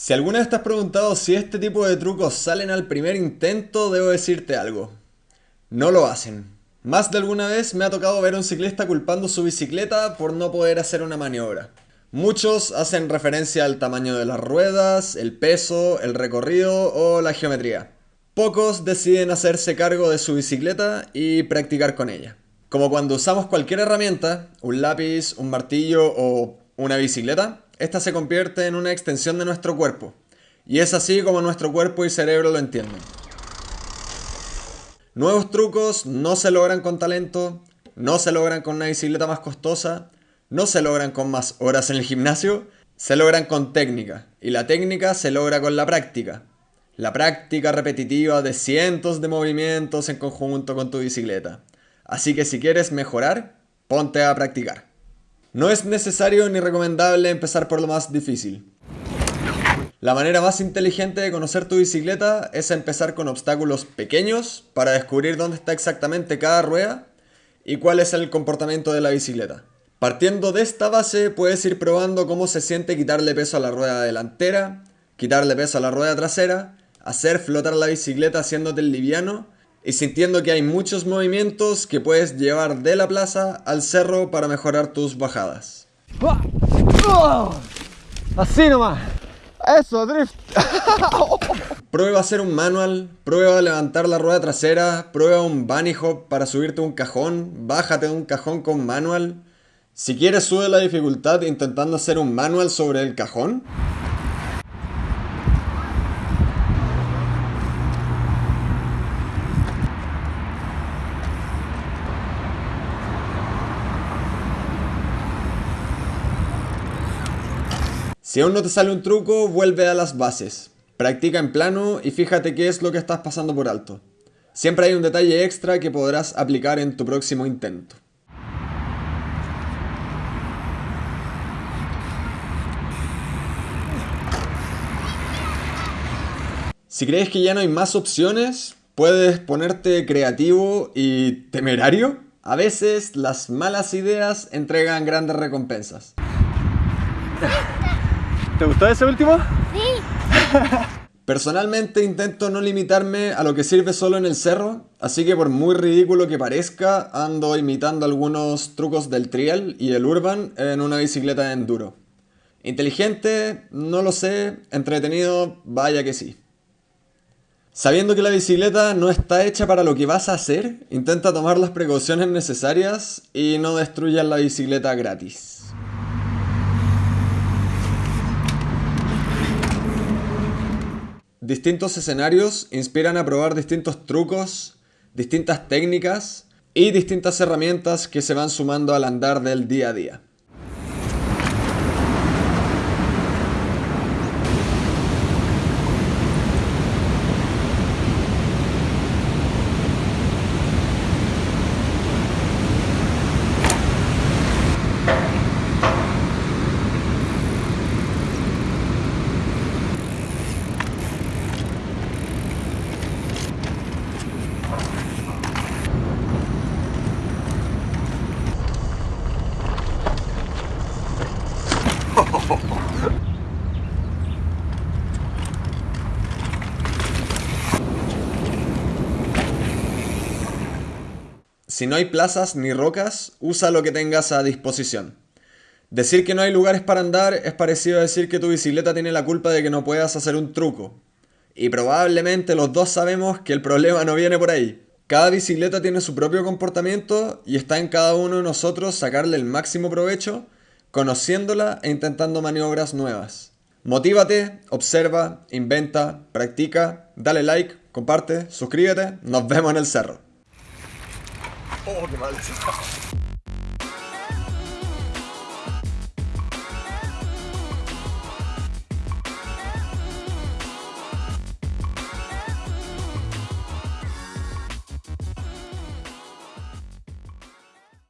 Si alguna vez te has preguntado si este tipo de trucos salen al primer intento, debo decirte algo. No lo hacen. Más de alguna vez me ha tocado ver a un ciclista culpando su bicicleta por no poder hacer una maniobra. Muchos hacen referencia al tamaño de las ruedas, el peso, el recorrido o la geometría. Pocos deciden hacerse cargo de su bicicleta y practicar con ella. Como cuando usamos cualquier herramienta, un lápiz, un martillo o una bicicleta, esta se convierte en una extensión de nuestro cuerpo. Y es así como nuestro cuerpo y cerebro lo entienden. Nuevos trucos no se logran con talento, no se logran con una bicicleta más costosa, no se logran con más horas en el gimnasio, se logran con técnica. Y la técnica se logra con la práctica. La práctica repetitiva de cientos de movimientos en conjunto con tu bicicleta. Así que si quieres mejorar, ponte a practicar. No es necesario ni recomendable empezar por lo más difícil. La manera más inteligente de conocer tu bicicleta es empezar con obstáculos pequeños para descubrir dónde está exactamente cada rueda y cuál es el comportamiento de la bicicleta. Partiendo de esta base puedes ir probando cómo se siente quitarle peso a la rueda delantera, quitarle peso a la rueda trasera, hacer flotar la bicicleta haciéndote el liviano y sintiendo que hay muchos movimientos que puedes llevar de la plaza al cerro para mejorar tus bajadas. Así nomás. Eso, drift. prueba hacer un manual, prueba a levantar la rueda trasera, prueba un bunny hop para subirte un cajón, bájate de un cajón con manual. Si quieres sube la dificultad intentando hacer un manual sobre el cajón. Si aún no te sale un truco, vuelve a las bases. Practica en plano y fíjate qué es lo que estás pasando por alto. Siempre hay un detalle extra que podrás aplicar en tu próximo intento. Si crees que ya no hay más opciones, puedes ponerte creativo y temerario. A veces las malas ideas entregan grandes recompensas. ¿Te gustó ese último? Sí. Personalmente intento no limitarme a lo que sirve solo en el cerro, así que por muy ridículo que parezca, ando imitando algunos trucos del trial y el urban en una bicicleta de enduro. Inteligente, no lo sé, entretenido, vaya que sí. Sabiendo que la bicicleta no está hecha para lo que vas a hacer, intenta tomar las precauciones necesarias y no destruyas la bicicleta gratis. Distintos escenarios inspiran a probar distintos trucos, distintas técnicas y distintas herramientas que se van sumando al andar del día a día. Si no hay plazas ni rocas, usa lo que tengas a disposición. Decir que no hay lugares para andar es parecido a decir que tu bicicleta tiene la culpa de que no puedas hacer un truco. Y probablemente los dos sabemos que el problema no viene por ahí. Cada bicicleta tiene su propio comportamiento y está en cada uno de nosotros sacarle el máximo provecho, conociéndola e intentando maniobras nuevas. Motívate, observa, inventa, practica, dale like, comparte, suscríbete, nos vemos en el cerro. 포기만 진짜